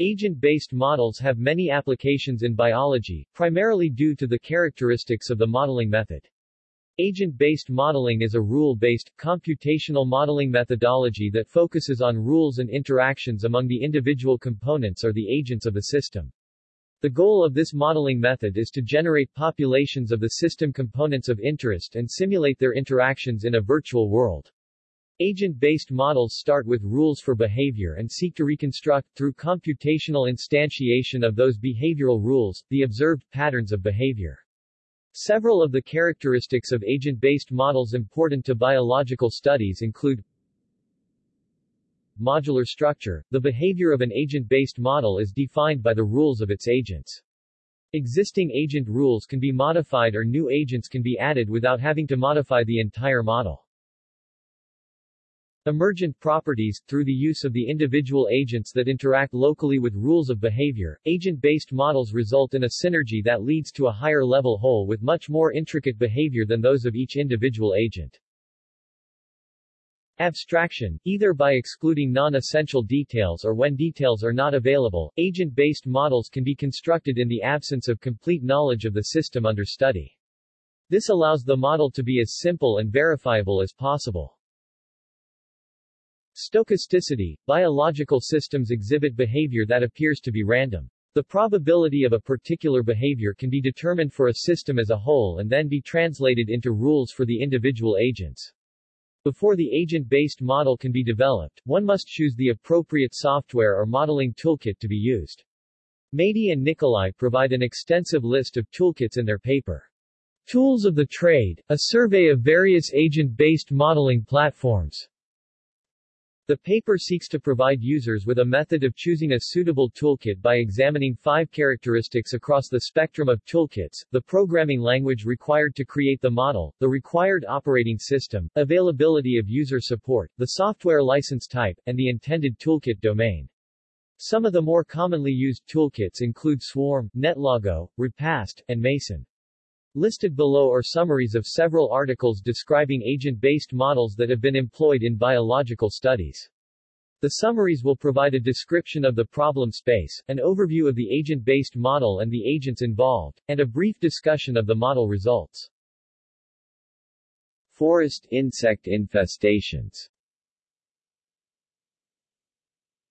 Agent-based models have many applications in biology, primarily due to the characteristics of the modeling method. Agent-based modeling is a rule-based, computational modeling methodology that focuses on rules and interactions among the individual components or the agents of a system. The goal of this modeling method is to generate populations of the system components of interest and simulate their interactions in a virtual world. Agent-based models start with rules for behavior and seek to reconstruct, through computational instantiation of those behavioral rules, the observed patterns of behavior. Several of the characteristics of agent-based models important to biological studies include Modular structure. The behavior of an agent-based model is defined by the rules of its agents. Existing agent rules can be modified or new agents can be added without having to modify the entire model. Emergent properties, through the use of the individual agents that interact locally with rules of behavior, agent-based models result in a synergy that leads to a higher-level whole with much more intricate behavior than those of each individual agent. Abstraction, either by excluding non-essential details or when details are not available, agent-based models can be constructed in the absence of complete knowledge of the system under study. This allows the model to be as simple and verifiable as possible. Stochasticity – Biological systems exhibit behavior that appears to be random. The probability of a particular behavior can be determined for a system as a whole and then be translated into rules for the individual agents. Before the agent-based model can be developed, one must choose the appropriate software or modeling toolkit to be used. Madey and Nikolai provide an extensive list of toolkits in their paper. Tools of the Trade, a survey of various agent-based modeling platforms. The paper seeks to provide users with a method of choosing a suitable toolkit by examining five characteristics across the spectrum of toolkits, the programming language required to create the model, the required operating system, availability of user support, the software license type, and the intended toolkit domain. Some of the more commonly used toolkits include Swarm, Netlogo, Repast, and Mason. Listed below are summaries of several articles describing agent-based models that have been employed in biological studies. The summaries will provide a description of the problem space, an overview of the agent-based model and the agents involved, and a brief discussion of the model results. Forest insect infestations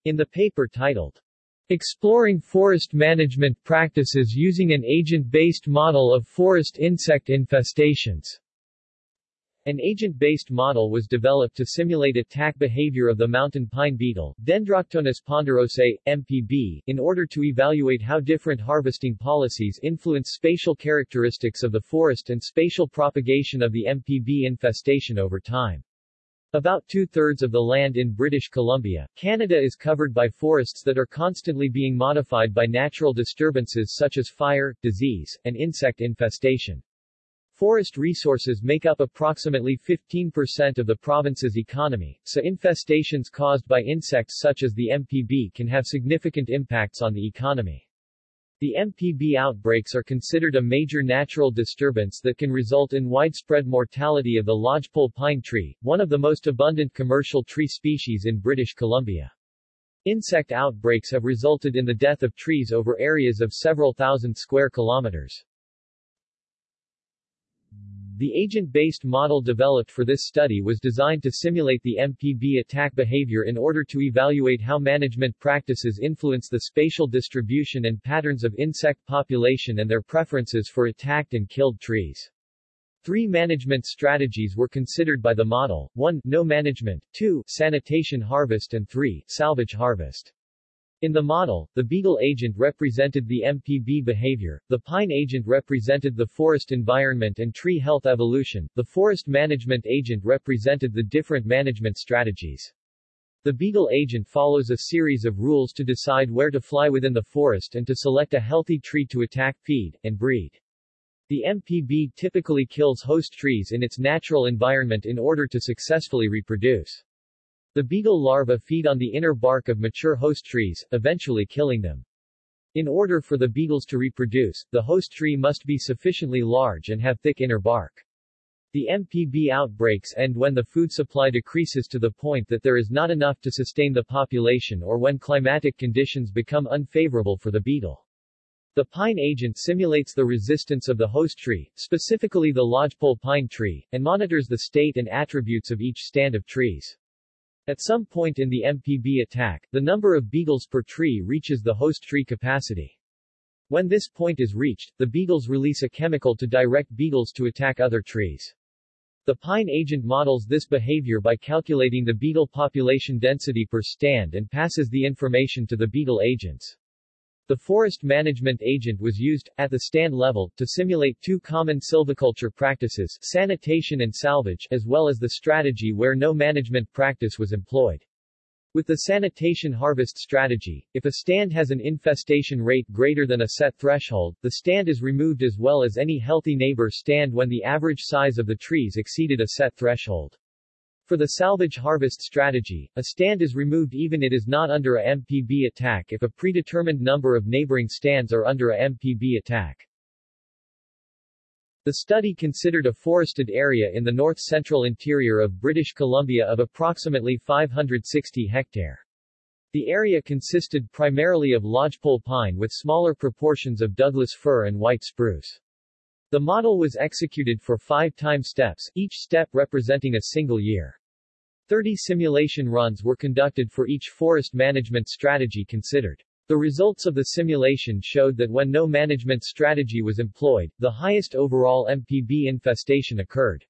In the paper titled Exploring forest management practices using an agent-based model of forest insect infestations. An agent-based model was developed to simulate attack behavior of the mountain pine beetle, Dendroctonus ponderosae, MPB, in order to evaluate how different harvesting policies influence spatial characteristics of the forest and spatial propagation of the MPB infestation over time. About two-thirds of the land in British Columbia, Canada is covered by forests that are constantly being modified by natural disturbances such as fire, disease, and insect infestation. Forest resources make up approximately 15% of the province's economy, so infestations caused by insects such as the MPB can have significant impacts on the economy. The MPB outbreaks are considered a major natural disturbance that can result in widespread mortality of the lodgepole pine tree, one of the most abundant commercial tree species in British Columbia. Insect outbreaks have resulted in the death of trees over areas of several thousand square kilometers. The agent-based model developed for this study was designed to simulate the MPB attack behavior in order to evaluate how management practices influence the spatial distribution and patterns of insect population and their preferences for attacked and killed trees. Three management strategies were considered by the model, 1. No management, 2. Sanitation harvest and 3. Salvage harvest. In the model, the beetle agent represented the MPB behavior, the pine agent represented the forest environment and tree health evolution, the forest management agent represented the different management strategies. The beetle agent follows a series of rules to decide where to fly within the forest and to select a healthy tree to attack, feed, and breed. The MPB typically kills host trees in its natural environment in order to successfully reproduce. The beetle larvae feed on the inner bark of mature host trees, eventually killing them. In order for the beetles to reproduce, the host tree must be sufficiently large and have thick inner bark. The MPB outbreaks end when the food supply decreases to the point that there is not enough to sustain the population or when climatic conditions become unfavorable for the beetle. The pine agent simulates the resistance of the host tree, specifically the lodgepole pine tree, and monitors the state and attributes of each stand of trees. At some point in the MPB attack, the number of beetles per tree reaches the host tree capacity. When this point is reached, the beetles release a chemical to direct beetles to attack other trees. The pine agent models this behavior by calculating the beetle population density per stand and passes the information to the beetle agents. The forest management agent was used, at the stand level, to simulate two common silviculture practices, sanitation and salvage, as well as the strategy where no management practice was employed. With the sanitation harvest strategy, if a stand has an infestation rate greater than a set threshold, the stand is removed as well as any healthy neighbor stand when the average size of the trees exceeded a set threshold. For the salvage harvest strategy, a stand is removed even it is not under a MPB attack if a predetermined number of neighboring stands are under a MPB attack. The study considered a forested area in the north-central interior of British Columbia of approximately 560 hectare. The area consisted primarily of lodgepole pine with smaller proportions of Douglas fir and white spruce. The model was executed for five time steps, each step representing a single year. 30 simulation runs were conducted for each forest management strategy considered. The results of the simulation showed that when no management strategy was employed, the highest overall MPB infestation occurred.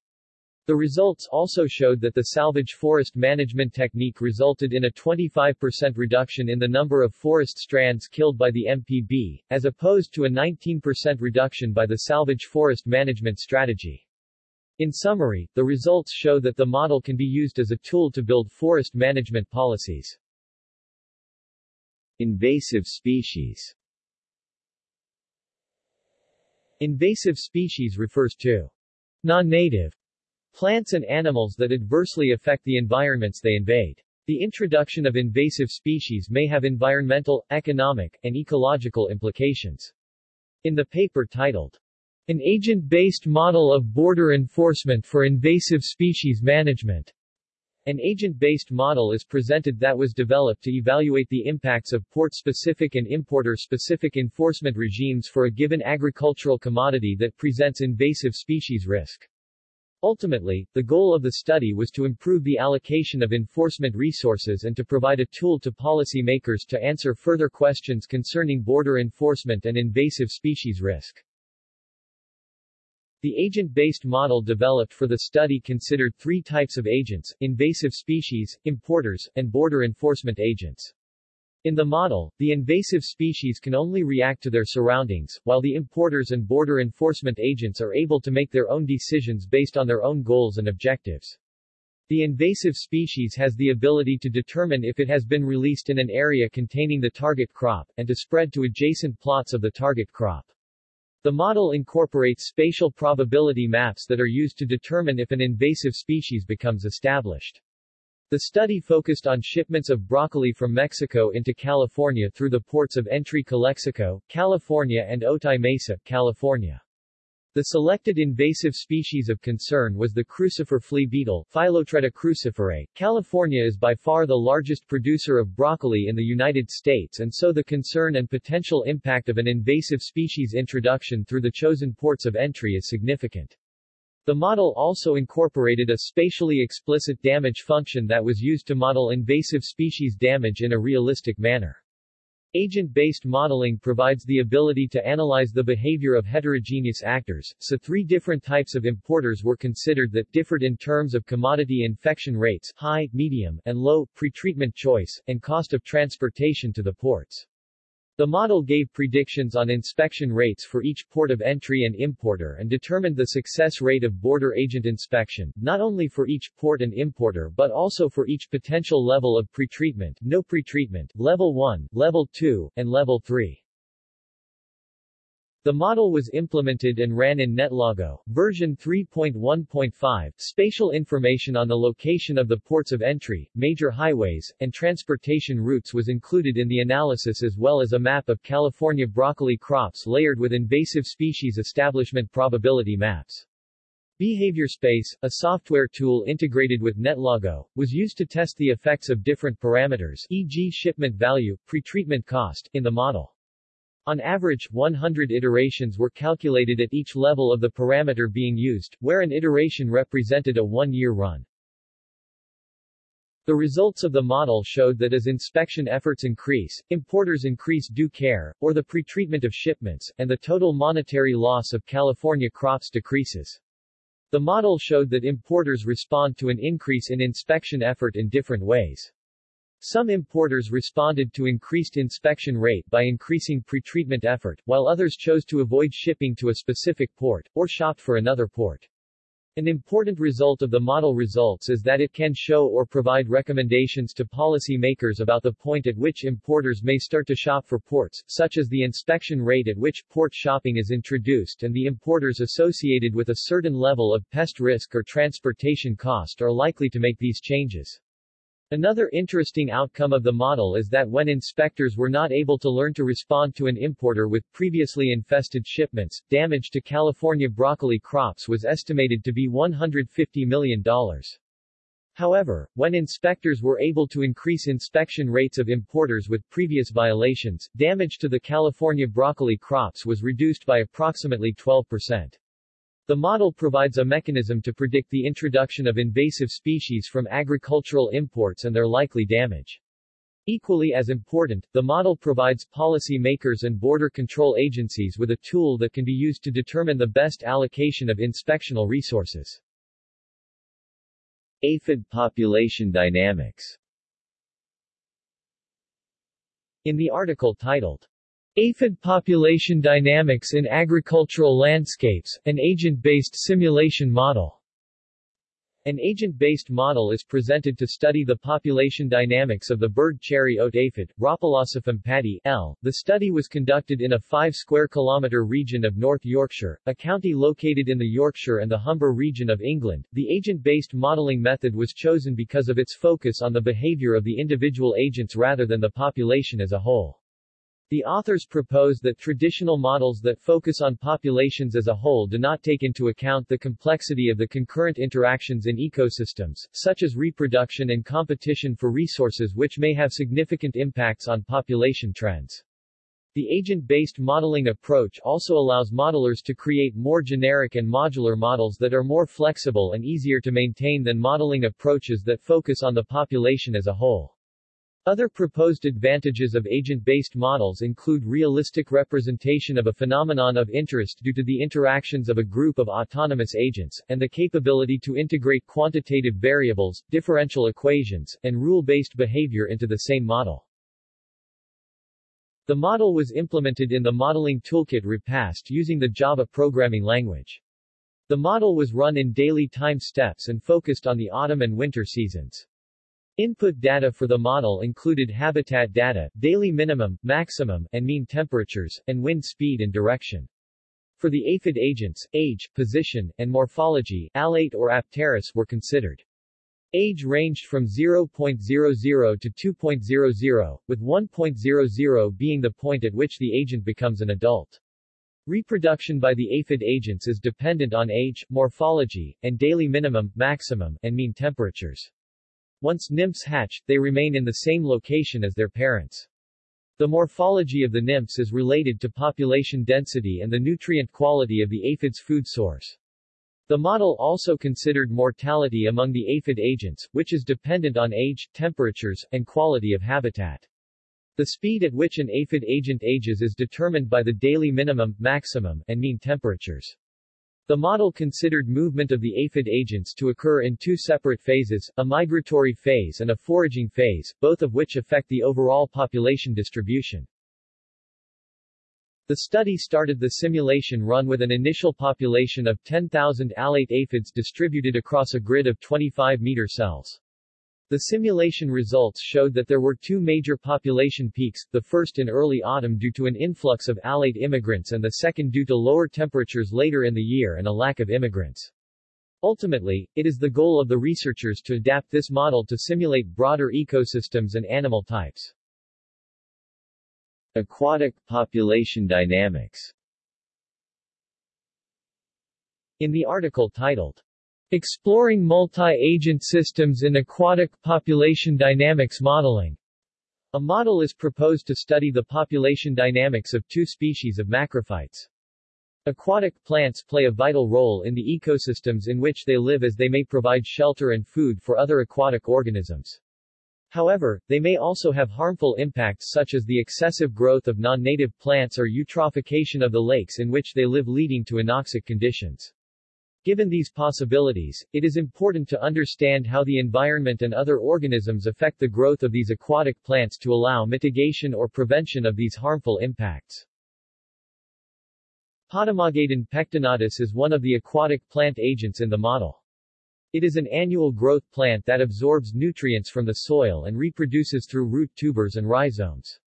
The results also showed that the salvage forest management technique resulted in a 25% reduction in the number of forest strands killed by the MPB, as opposed to a 19% reduction by the salvage forest management strategy. In summary, the results show that the model can be used as a tool to build forest management policies. Invasive species Invasive species refers to non-native plants and animals that adversely affect the environments they invade. The introduction of invasive species may have environmental, economic, and ecological implications. In the paper titled, An Agent-Based Model of Border Enforcement for Invasive Species Management, an agent-based model is presented that was developed to evaluate the impacts of port-specific and importer-specific enforcement regimes for a given agricultural commodity that presents invasive species risk. Ultimately, the goal of the study was to improve the allocation of enforcement resources and to provide a tool to policymakers to answer further questions concerning border enforcement and invasive species risk. The agent-based model developed for the study considered three types of agents, invasive species, importers, and border enforcement agents. In the model, the invasive species can only react to their surroundings, while the importers and border enforcement agents are able to make their own decisions based on their own goals and objectives. The invasive species has the ability to determine if it has been released in an area containing the target crop, and to spread to adjacent plots of the target crop. The model incorporates spatial probability maps that are used to determine if an invasive species becomes established. The study focused on shipments of broccoli from Mexico into California through the ports of entry Calexico, California and Otay Mesa, California. The selected invasive species of concern was the crucifer flea beetle, Phyllotreta cruciferae. California is by far the largest producer of broccoli in the United States and so the concern and potential impact of an invasive species introduction through the chosen ports of entry is significant. The model also incorporated a spatially explicit damage function that was used to model invasive species damage in a realistic manner. Agent-based modeling provides the ability to analyze the behavior of heterogeneous actors, so three different types of importers were considered that differed in terms of commodity infection rates high, medium, and low, pretreatment choice, and cost of transportation to the ports. The model gave predictions on inspection rates for each port of entry and importer and determined the success rate of border agent inspection, not only for each port and importer but also for each potential level of pretreatment, no pretreatment, level 1, level 2, and level 3. The model was implemented and ran in NetLogo, version 3.1.5. Spatial information on the location of the ports of entry, major highways, and transportation routes was included in the analysis as well as a map of California broccoli crops layered with invasive species establishment probability maps. Behavior Space, a software tool integrated with NetLogo, was used to test the effects of different parameters e.g. shipment value, pretreatment cost in the model. On average, 100 iterations were calculated at each level of the parameter being used, where an iteration represented a one-year run. The results of the model showed that as inspection efforts increase, importers increase due care, or the pretreatment of shipments, and the total monetary loss of California crops decreases. The model showed that importers respond to an increase in inspection effort in different ways. Some importers responded to increased inspection rate by increasing pretreatment effort, while others chose to avoid shipping to a specific port, or shopped for another port. An important result of the model results is that it can show or provide recommendations to policy makers about the point at which importers may start to shop for ports, such as the inspection rate at which port shopping is introduced and the importers associated with a certain level of pest risk or transportation cost are likely to make these changes. Another interesting outcome of the model is that when inspectors were not able to learn to respond to an importer with previously infested shipments, damage to California broccoli crops was estimated to be $150 million. However, when inspectors were able to increase inspection rates of importers with previous violations, damage to the California broccoli crops was reduced by approximately 12%. The model provides a mechanism to predict the introduction of invasive species from agricultural imports and their likely damage. Equally as important, the model provides policy makers and border control agencies with a tool that can be used to determine the best allocation of inspectional resources. Aphid population dynamics In the article titled Aphid population dynamics in agricultural landscapes, an agent-based simulation model. An agent-based model is presented to study the population dynamics of the bird cherry oat aphid, Rhopalosiphum padi L. The study was conducted in a 5 square kilometre region of North Yorkshire, a county located in the Yorkshire and the Humber region of England. The agent-based modelling method was chosen because of its focus on the behaviour of the individual agents rather than the population as a whole. The authors propose that traditional models that focus on populations as a whole do not take into account the complexity of the concurrent interactions in ecosystems, such as reproduction and competition for resources which may have significant impacts on population trends. The agent-based modeling approach also allows modelers to create more generic and modular models that are more flexible and easier to maintain than modeling approaches that focus on the population as a whole. Other proposed advantages of agent-based models include realistic representation of a phenomenon of interest due to the interactions of a group of autonomous agents, and the capability to integrate quantitative variables, differential equations, and rule-based behavior into the same model. The model was implemented in the modeling toolkit Repast using the Java programming language. The model was run in daily time steps and focused on the autumn and winter seasons. Input data for the model included habitat data, daily minimum, maximum, and mean temperatures, and wind speed and direction. For the aphid agents, age, position, and morphology, alate or apterous were considered. Age ranged from 0.00 to 2.00, with 1.00 being the point at which the agent becomes an adult. Reproduction by the aphid agents is dependent on age, morphology, and daily minimum, maximum, and mean temperatures. Once nymphs hatch, they remain in the same location as their parents. The morphology of the nymphs is related to population density and the nutrient quality of the aphid's food source. The model also considered mortality among the aphid agents, which is dependent on age, temperatures, and quality of habitat. The speed at which an aphid agent ages is determined by the daily minimum, maximum, and mean temperatures. The model considered movement of the aphid agents to occur in two separate phases, a migratory phase and a foraging phase, both of which affect the overall population distribution. The study started the simulation run with an initial population of 10,000 alate aphids distributed across a grid of 25 meter cells. The simulation results showed that there were two major population peaks, the first in early autumn due to an influx of alate immigrants and the second due to lower temperatures later in the year and a lack of immigrants. Ultimately, it is the goal of the researchers to adapt this model to simulate broader ecosystems and animal types. Aquatic population dynamics In the article titled, Exploring Multi-Agent Systems in Aquatic Population Dynamics Modeling, a model is proposed to study the population dynamics of two species of macrophytes. Aquatic plants play a vital role in the ecosystems in which they live as they may provide shelter and food for other aquatic organisms. However, they may also have harmful impacts such as the excessive growth of non-native plants or eutrophication of the lakes in which they live leading to anoxic conditions. Given these possibilities, it is important to understand how the environment and other organisms affect the growth of these aquatic plants to allow mitigation or prevention of these harmful impacts. Potamogeton pectinatus is one of the aquatic plant agents in the model. It is an annual growth plant that absorbs nutrients from the soil and reproduces through root tubers and rhizomes.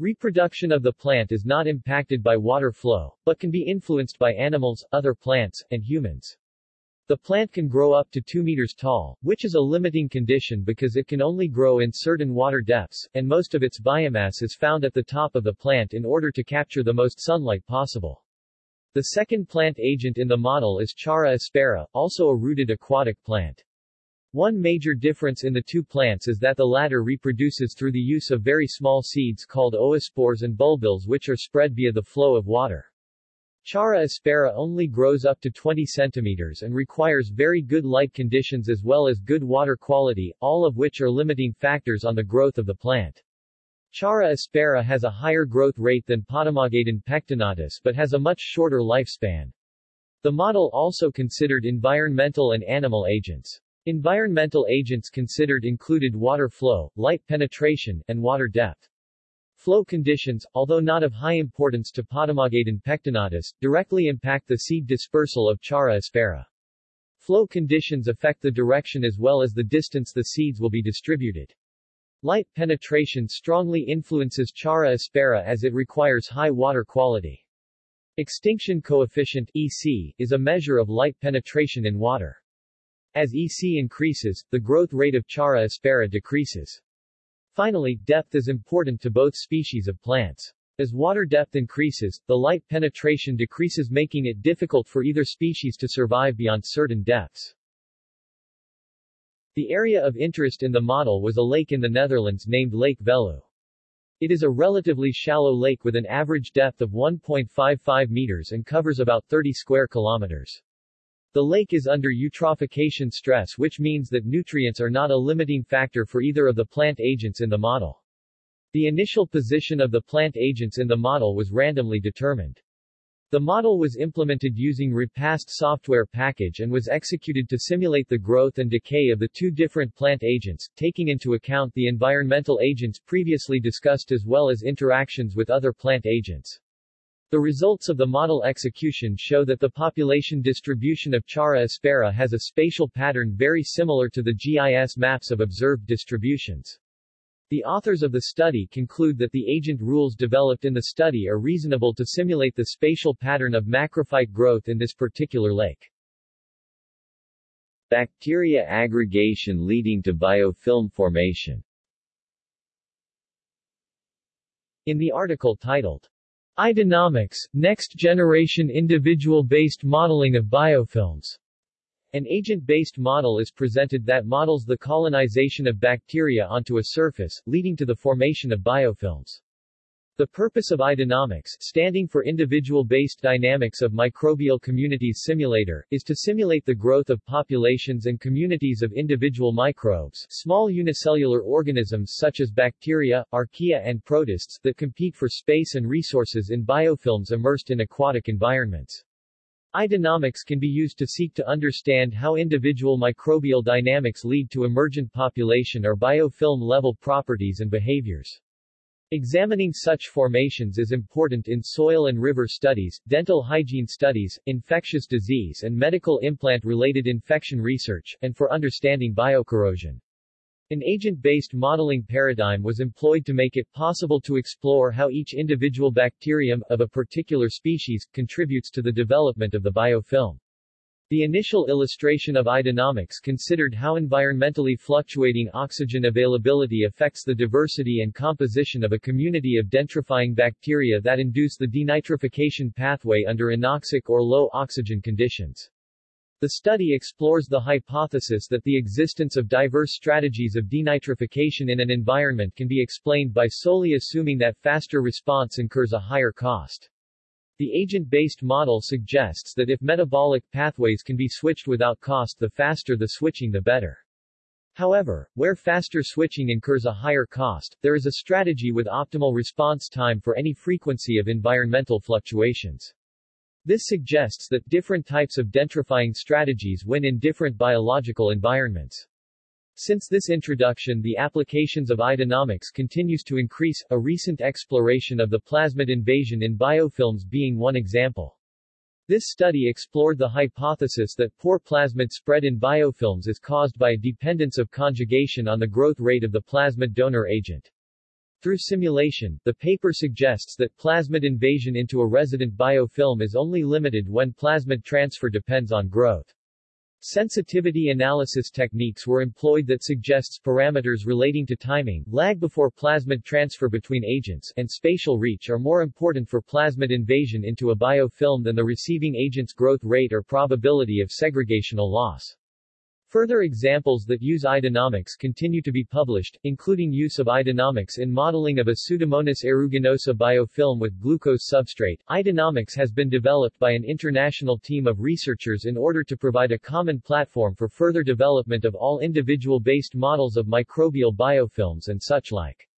Reproduction of the plant is not impacted by water flow, but can be influenced by animals, other plants, and humans. The plant can grow up to 2 meters tall, which is a limiting condition because it can only grow in certain water depths, and most of its biomass is found at the top of the plant in order to capture the most sunlight possible. The second plant agent in the model is Chara aspera, also a rooted aquatic plant. One major difference in the two plants is that the latter reproduces through the use of very small seeds called oospores and bulbils which are spread via the flow of water. Chara aspera only grows up to 20 centimeters and requires very good light conditions as well as good water quality, all of which are limiting factors on the growth of the plant. Chara aspera has a higher growth rate than Potamogeton pectinatus but has a much shorter lifespan. The model also considered environmental and animal agents. Environmental agents considered included water flow, light penetration, and water depth. Flow conditions, although not of high importance to Potamogeton pectinatus, directly impact the seed dispersal of Chara aspera. Flow conditions affect the direction as well as the distance the seeds will be distributed. Light penetration strongly influences Chara aspera as it requires high water quality. Extinction coefficient EC, is a measure of light penetration in water. As EC increases, the growth rate of Chara aspera decreases. Finally, depth is important to both species of plants. As water depth increases, the light penetration decreases making it difficult for either species to survive beyond certain depths. The area of interest in the model was a lake in the Netherlands named Lake Veluwe. It is a relatively shallow lake with an average depth of 1.55 meters and covers about 30 square kilometers. The lake is under eutrophication stress which means that nutrients are not a limiting factor for either of the plant agents in the model. The initial position of the plant agents in the model was randomly determined. The model was implemented using Repast software package and was executed to simulate the growth and decay of the two different plant agents, taking into account the environmental agents previously discussed as well as interactions with other plant agents. The results of the model execution show that the population distribution of Chara aspera has a spatial pattern very similar to the GIS maps of observed distributions. The authors of the study conclude that the agent rules developed in the study are reasonable to simulate the spatial pattern of macrophyte growth in this particular lake. Bacteria aggregation leading to biofilm formation In the article titled, iDynoMiCS, Next Generation Individual-Based Modeling of Biofilms, an agent-based model is presented that models the colonization of bacteria onto a surface, leading to the formation of biofilms. The purpose of iDynoMiCS, standing for Individual-Based Dynamics of Microbial Communities Simulator, is to simulate the growth of populations and communities of individual microbes, small unicellular organisms such as bacteria, archaea and protists, that compete for space and resources in biofilms immersed in aquatic environments. iDynoMiCS can be used to seek to understand how individual microbial dynamics lead to emergent population or biofilm-level properties and behaviors. Examining such formations is important in soil and river studies, dental hygiene studies, infectious disease and medical implant-related infection research, and for understanding biocorrosion. An agent-based modeling paradigm was employed to make it possible to explore how each individual bacterium, of a particular species, contributes to the development of the biofilm. The initial illustration of iDynoMiCS considered how environmentally fluctuating oxygen availability affects the diversity and composition of a community of denitrifying bacteria that induce the denitrification pathway under anoxic or low oxygen conditions. The study explores the hypothesis that the existence of diverse strategies of denitrification in an environment can be explained by solely assuming that faster response incurs a higher cost. The agent-based model suggests that if metabolic pathways can be switched without cost the faster the switching the better. However, where faster switching incurs a higher cost, there is a strategy with optimal response time for any frequency of environmental fluctuations. This suggests that different types of denitrifying strategies win in different biological environments. Since this introduction the applications of iDynoMiCS continues to increase, a recent exploration of the plasmid invasion in biofilms being one example. This study explored the hypothesis that poor plasmid spread in biofilms is caused by a dependence of conjugation on the growth rate of the plasmid donor agent. Through simulation, the paper suggests that plasmid invasion into a resident biofilm is only limited when plasmid transfer depends on growth. Sensitivity analysis techniques were employed that suggests parameters relating to timing, lag before plasmid transfer between agents, and spatial reach are more important for plasmid invasion into a biofilm than the receiving agent's growth rate or probability of segregational loss. Further examples that use iDynoMiCS continue to be published, including use of iDynoMiCS in modeling of a Pseudomonas aeruginosa biofilm with glucose substrate. iDynoMiCS has been developed by an international team of researchers in order to provide a common platform for further development of all individual-based models of microbial biofilms and such like.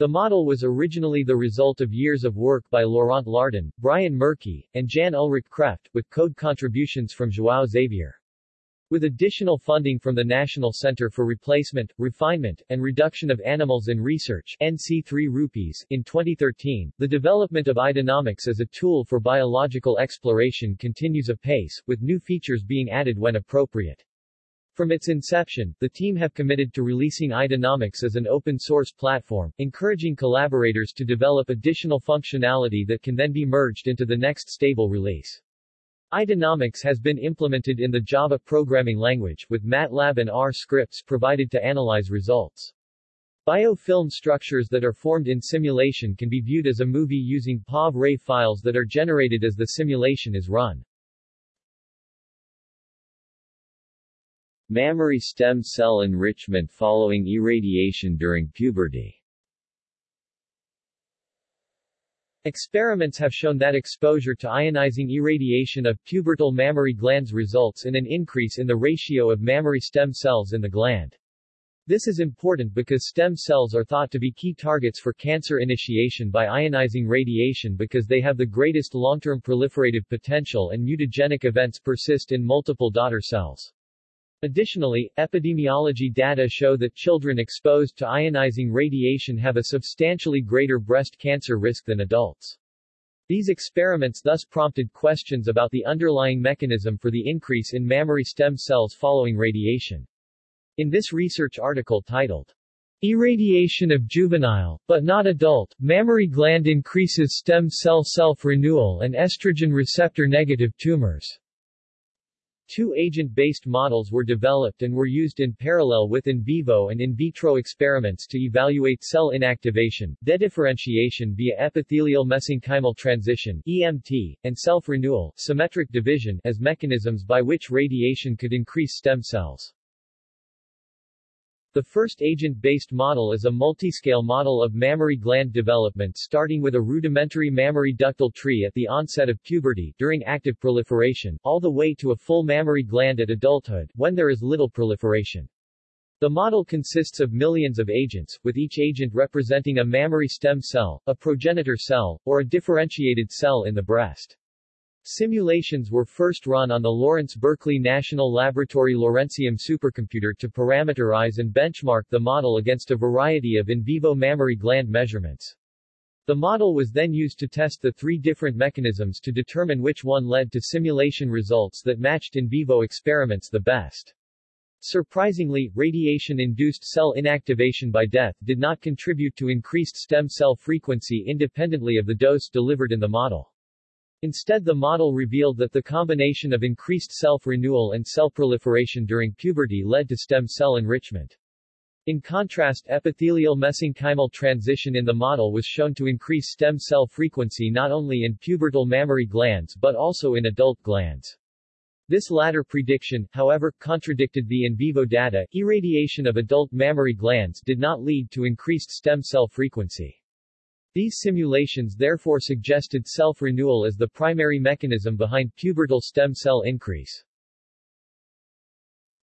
The model was originally the result of years of work by Laurent Lardon, Brian Merkey, and Jan Ulrich Kreft, with code contributions from João Xavier. With additional funding from the National Center for Replacement, Refinement, and Reduction of Animals in Research NC3Rs in 2013, the development of iDynoMiCS as a tool for biological exploration continues apace, with new features being added when appropriate. From its inception, the team have committed to releasing iDynoMiCS as an open-source platform, encouraging collaborators to develop additional functionality that can then be merged into the next stable release. iDynoMiCS has been implemented in the Java programming language, with MATLAB and R scripts provided to analyze results. Biofilm structures that are formed in simulation can be viewed as a movie using POV-RAY files that are generated as the simulation is run. Mammary stem cell enrichment following irradiation during puberty Experiments have shown that exposure to ionizing irradiation of pubertal mammary glands results in an increase in the ratio of mammary stem cells in the gland. This is important because stem cells are thought to be key targets for cancer initiation by ionizing radiation because they have the greatest long-term proliferative potential and mutagenic events persist in multiple daughter cells. Additionally, epidemiology data show that children exposed to ionizing radiation have a substantially greater breast cancer risk than adults. These experiments thus prompted questions about the underlying mechanism for the increase in mammary stem cells following radiation. In this research article titled, Irradiation of juvenile, but not adult, mammary gland increases stem cell self-renewal and estrogen receptor negative tumors. Two agent-based models were developed and were used in parallel with in vivo and in vitro experiments to evaluate cell inactivation, dedifferentiation via epithelial mesenchymal transition EMT, and self-renewal symmetric division as mechanisms by which radiation could increase stem cells. The first agent-based model is a multiscale model of mammary gland development starting with a rudimentary mammary ductal tree at the onset of puberty during active proliferation, all the way to a full mammary gland at adulthood, when there is little proliferation. The model consists of millions of agents, with each agent representing a mammary stem cell, a progenitor cell, or a differentiated cell in the breast. Simulations were first run on the Lawrence Berkeley National Laboratory Lawrencium supercomputer to parameterize and benchmark the model against a variety of in vivo mammary gland measurements. The model was then used to test the three different mechanisms to determine which one led to simulation results that matched in vivo experiments the best. Surprisingly, radiation-induced cell inactivation by death did not contribute to increased stem cell frequency independently of the dose delivered in the model. Instead the model revealed that the combination of increased self-renewal and cell proliferation during puberty led to stem cell enrichment. In contrast epithelial mesenchymal transition in the model was shown to increase stem cell frequency not only in pubertal mammary glands but also in adult glands. This latter prediction, however, contradicted the in vivo data. Irradiation of adult mammary glands did not lead to increased stem cell frequency. These simulations therefore suggested self-renewal as the primary mechanism behind pubertal stem cell increase.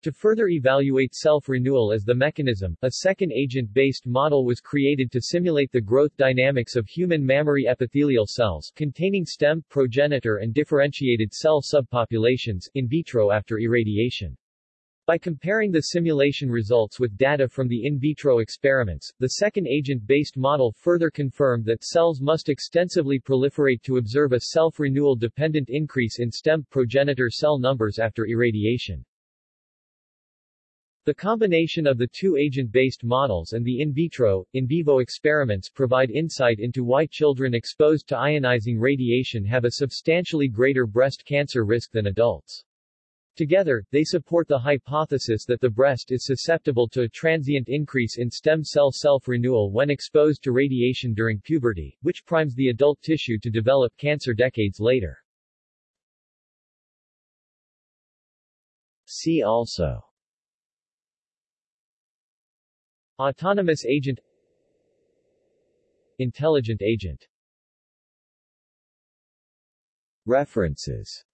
To further evaluate self-renewal as the mechanism, a second agent-based model was created to simulate the growth dynamics of human mammary epithelial cells containing stem, progenitor and differentiated cell subpopulations in vitro after irradiation. By comparing the simulation results with data from the in vitro experiments, the second agent-based model further confirmed that cells must extensively proliferate to observe a self-renewal dependent increase in stem progenitor cell numbers after irradiation. The combination of the two agent-based models and the in vitro, in vivo experiments provide insight into why children exposed to ionizing radiation have a substantially greater breast cancer risk than adults. Together, they support the hypothesis that the breast is susceptible to a transient increase in stem cell self-renewal when exposed to radiation during puberty, which primes the adult tissue to develop cancer decades later. See also Autonomous agent Intelligent agent References